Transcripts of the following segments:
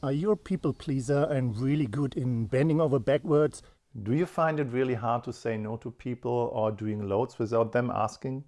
Are you a people pleaser and really good in bending over backwards? Do you find it really hard to say no to people or doing loads without them asking?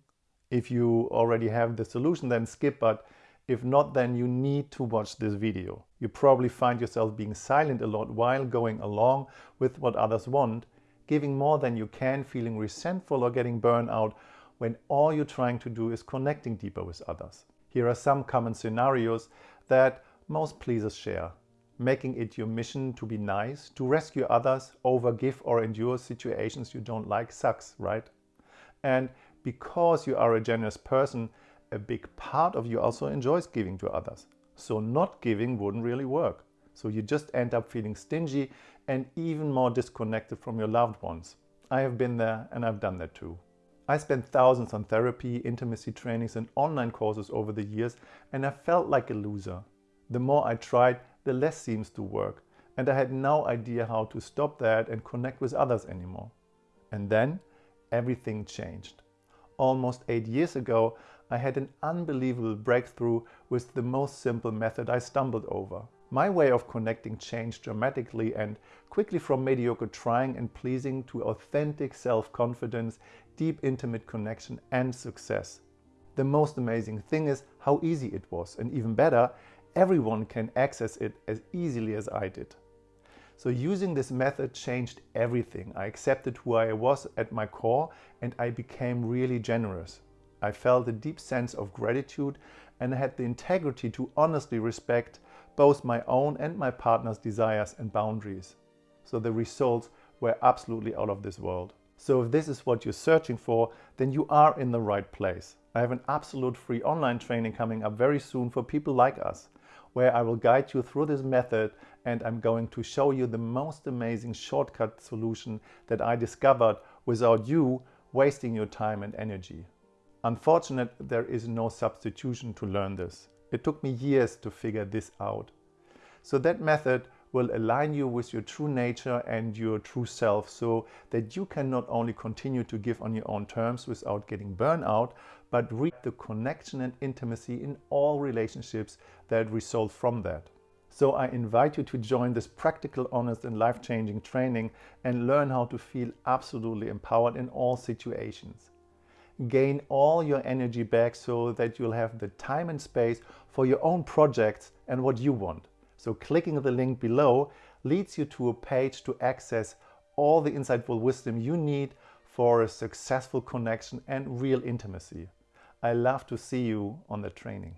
If you already have the solution, then skip, but if not, then you need to watch this video. You probably find yourself being silent a lot while going along with what others want, giving more than you can, feeling resentful or getting burned out when all you're trying to do is connecting deeper with others. Here are some common scenarios that most pleasers share making it your mission to be nice, to rescue others, overgive or endure situations you don't like sucks, right? And because you are a generous person, a big part of you also enjoys giving to others. So not giving wouldn't really work. So you just end up feeling stingy and even more disconnected from your loved ones. I have been there and I've done that too. I spent thousands on therapy, intimacy trainings and online courses over the years and I felt like a loser. The more I tried, the less seems to work and I had no idea how to stop that and connect with others anymore. And then everything changed. Almost eight years ago, I had an unbelievable breakthrough with the most simple method I stumbled over. My way of connecting changed dramatically and quickly from mediocre trying and pleasing to authentic self-confidence, deep intimate connection and success. The most amazing thing is how easy it was and even better, everyone can access it as easily as I did. So using this method changed everything. I accepted who I was at my core and I became really generous. I felt a deep sense of gratitude and had the integrity to honestly respect both my own and my partner's desires and boundaries. So the results were absolutely out of this world. So if this is what you're searching for, then you are in the right place. I have an absolute free online training coming up very soon for people like us where I will guide you through this method and I'm going to show you the most amazing shortcut solution that I discovered without you wasting your time and energy. Unfortunately, there is no substitution to learn this. It took me years to figure this out. So that method will align you with your true nature and your true self so that you can not only continue to give on your own terms without getting burnout, but reap the connection and intimacy in all relationships that result from that. So I invite you to join this practical, honest and life-changing training and learn how to feel absolutely empowered in all situations. Gain all your energy back so that you'll have the time and space for your own projects and what you want. So clicking the link below leads you to a page to access all the insightful wisdom you need for a successful connection and real intimacy. I love to see you on the training.